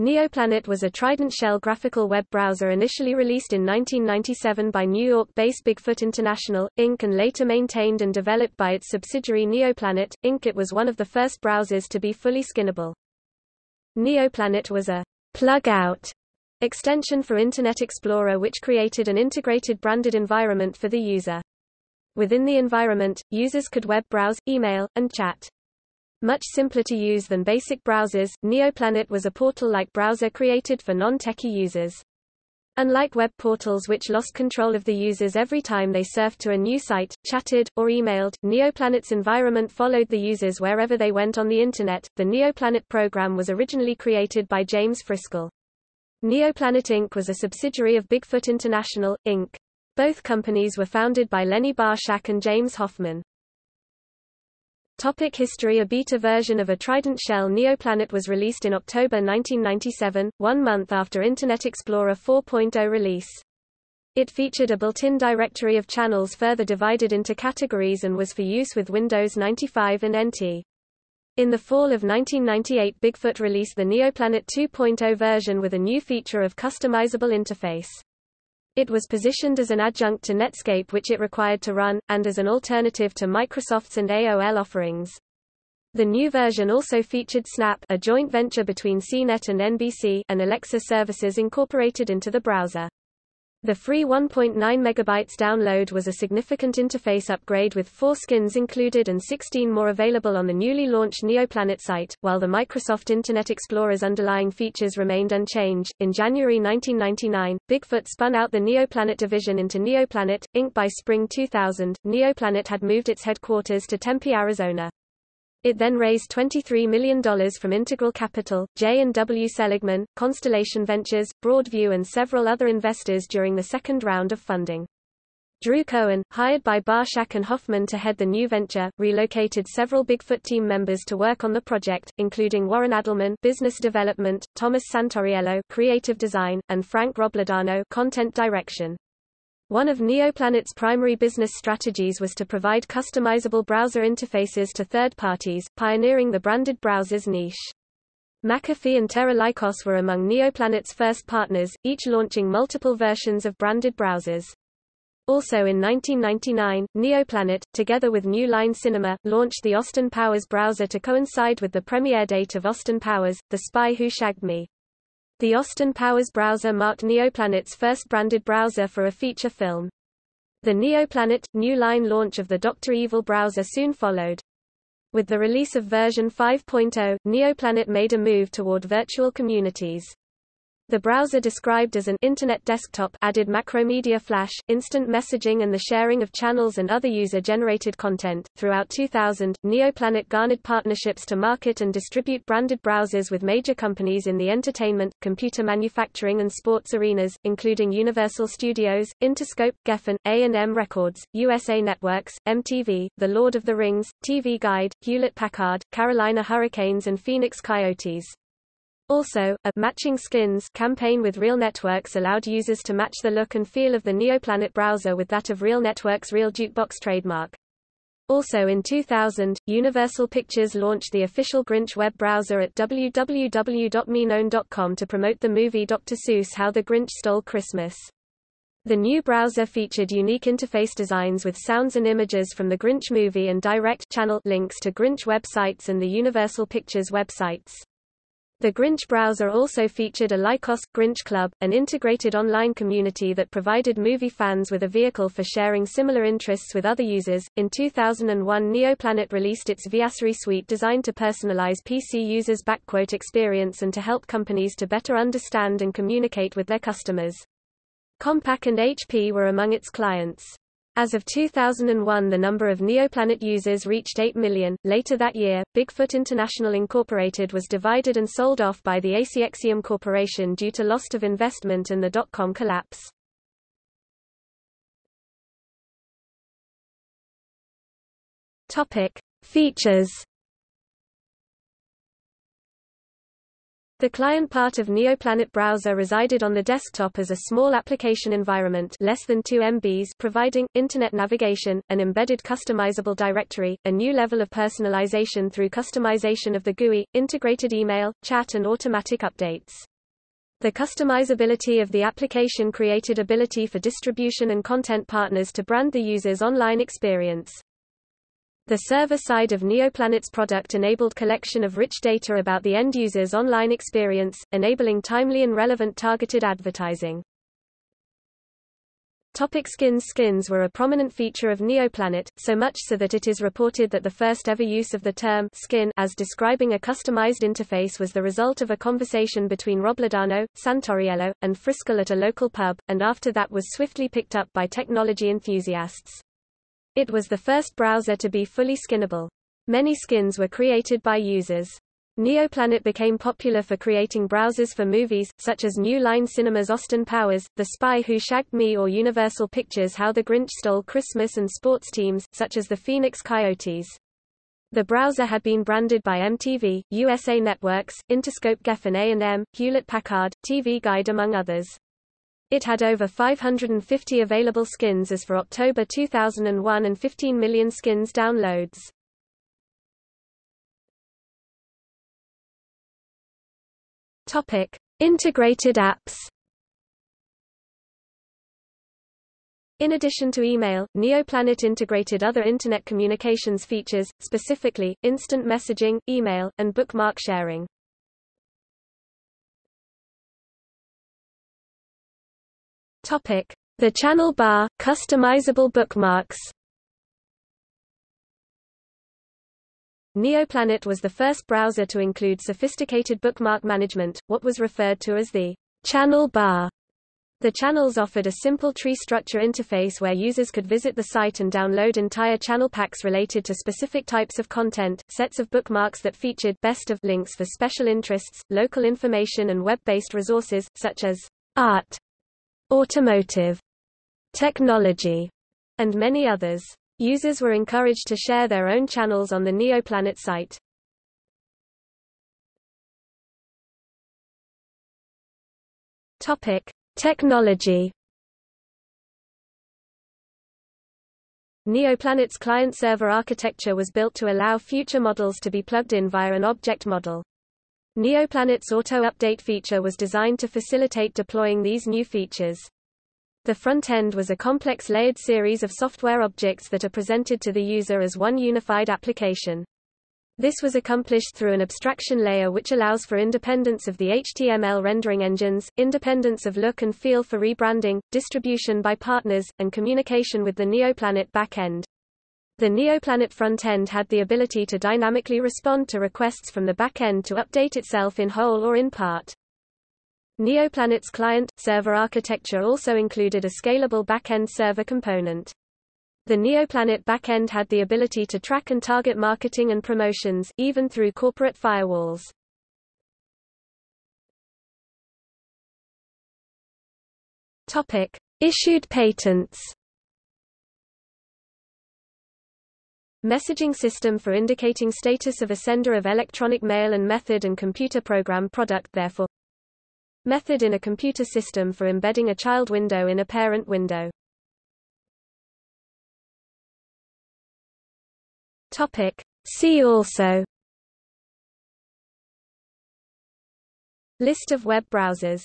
Neoplanet was a Trident shell graphical web browser initially released in 1997 by New York-based Bigfoot International, Inc. and later maintained and developed by its subsidiary Neoplanet, Inc. It was one of the first browsers to be fully skinnable. Neoplanet was a plug-out extension for Internet Explorer which created an integrated branded environment for the user. Within the environment, users could web browse, email, and chat. Much simpler to use than basic browsers, Neoplanet was a portal-like browser created for non-techie users. Unlike web portals which lost control of the users every time they surfed to a new site, chatted, or emailed, Neoplanet's environment followed the users wherever they went on the Internet. The Neoplanet program was originally created by James Friskel. Neoplanet Inc. was a subsidiary of Bigfoot International, Inc. Both companies were founded by Lenny Barshak and James Hoffman. Topic history A beta version of a Trident shell Neoplanet was released in October 1997, one month after Internet Explorer 4.0 release. It featured a built-in directory of channels further divided into categories and was for use with Windows 95 and NT. In the fall of 1998 Bigfoot released the Neoplanet 2.0 version with a new feature of customizable interface. It was positioned as an adjunct to Netscape which it required to run, and as an alternative to Microsoft's and AOL offerings. The new version also featured Snap a joint venture between CNET and NBC and Alexa services incorporated into the browser. The free 1.9 MB download was a significant interface upgrade with four skins included and 16 more available on the newly launched Neoplanet site, while the Microsoft Internet Explorer's underlying features remained unchanged. In January 1999, Bigfoot spun out the Neoplanet division into Neoplanet, Inc. By spring 2000, Neoplanet had moved its headquarters to Tempe, Arizona. It then raised $23 million from Integral Capital, J. and W. Seligman, Constellation Ventures, Broadview and several other investors during the second round of funding. Drew Cohen, hired by Barshak and Hoffman to head the new venture, relocated several Bigfoot team members to work on the project, including Warren Adelman business development, Thomas Santoriello creative design, and Frank Robledano content direction. One of Neoplanet's primary business strategies was to provide customizable browser interfaces to third parties, pioneering the branded browsers niche. McAfee and Terra Lycos were among Neoplanet's first partners, each launching multiple versions of branded browsers. Also in 1999, Neoplanet, together with New Line Cinema, launched the Austin Powers browser to coincide with the premiere date of Austin Powers, The Spy Who Shagged Me. The Austin Powers browser marked Neoplanet's first branded browser for a feature film. The Neoplanet, New Line launch of the Dr. Evil browser soon followed. With the release of version 5.0, Neoplanet made a move toward virtual communities. The browser described as an Internet desktop added Macromedia Flash, instant messaging and the sharing of channels and other user-generated content. Throughout 2000, Neoplanet garnered partnerships to market and distribute branded browsers with major companies in the entertainment, computer manufacturing and sports arenas, including Universal Studios, Interscope, Geffen, A&M Records, USA Networks, MTV, The Lord of the Rings, TV Guide, Hewlett-Packard, Carolina Hurricanes and Phoenix Coyotes. Also, a matching skins campaign with Real Networks allowed users to match the look and feel of the Neoplanet browser with that of Real Networks' Real Jukebox trademark. Also in 2000, Universal Pictures launched the official Grinch web browser at www.meknown.com to promote the movie Dr. Seuss How the Grinch Stole Christmas. The new browser featured unique interface designs with sounds and images from the Grinch movie and direct channel links to Grinch websites and the Universal Pictures websites. The Grinch browser also featured a Lycos Grinch Club, an integrated online community that provided movie fans with a vehicle for sharing similar interests with other users. In 2001, Neoplanet released its Viasri suite designed to personalize PC users' backquote experience and to help companies to better understand and communicate with their customers. Compaq and HP were among its clients. As of 2001 the number of Neoplanet users reached 8 million. Later that year, Bigfoot International Incorporated was divided and sold off by the Acxiom Corporation due to loss of investment and the dot-com collapse. Topic: Features The client part of NeoPlanet browser resided on the desktop as a small application environment less than 2 MBs providing, internet navigation, an embedded customizable directory, a new level of personalization through customization of the GUI, integrated email, chat and automatic updates. The customizability of the application created ability for distribution and content partners to brand the user's online experience. The server side of NeoPlanet's product enabled collection of rich data about the end user's online experience, enabling timely and relevant targeted advertising. Topic skins Skins were a prominent feature of NeoPlanet, so much so that it is reported that the first ever use of the term skin as describing a customized interface was the result of a conversation between Robledano, Santoriello, and Friskel at a local pub, and after that was swiftly picked up by technology enthusiasts. It was the first browser to be fully skinnable. Many skins were created by users. NeoPlanet became popular for creating browsers for movies, such as New Line Cinema's Austin Powers, The Spy Who Shagged Me or Universal Pictures' How the Grinch Stole Christmas and sports teams, such as the Phoenix Coyotes. The browser had been branded by MTV, USA Networks, Interscope Geffen A&M, Hewlett-Packard, TV Guide among others. It had over 550 available skins as for October 2001 and 15 million skins downloads. Topic: Integrated apps. In addition to email, NeoPlanet integrated other Internet communications features, specifically, instant messaging, email, and bookmark sharing. Topic: The channel bar, customizable bookmarks. NeoPlanet was the first browser to include sophisticated bookmark management, what was referred to as the channel bar. The channels offered a simple tree structure interface where users could visit the site and download entire channel packs related to specific types of content, sets of bookmarks that featured best of links for special interests, local information and web-based resources, such as art, automotive, technology, and many others. Users were encouraged to share their own channels on the NeoPlanet site. Topic: Technology. NeoPlanet's client-server architecture was built to allow future models to be plugged in via an object model. NeoPlanet's auto-update feature was designed to facilitate deploying these new features. The front end was a complex layered series of software objects that are presented to the user as one unified application. This was accomplished through an abstraction layer which allows for independence of the HTML rendering engines, independence of look and feel for rebranding, distribution by partners, and communication with the NeoPlanet backend. The NeoPlanet front-end had the ability to dynamically respond to requests from the back-end to update itself in whole or in part. NeoPlanet's client-server architecture also included a scalable back-end server component. The NeoPlanet back-end had the ability to track and target marketing and promotions, even through corporate firewalls. Topic. Issued patents Messaging system for indicating status of a sender of electronic mail and method and computer program product therefore Method in a computer system for embedding a child window in a parent window. Topic. See also List of web browsers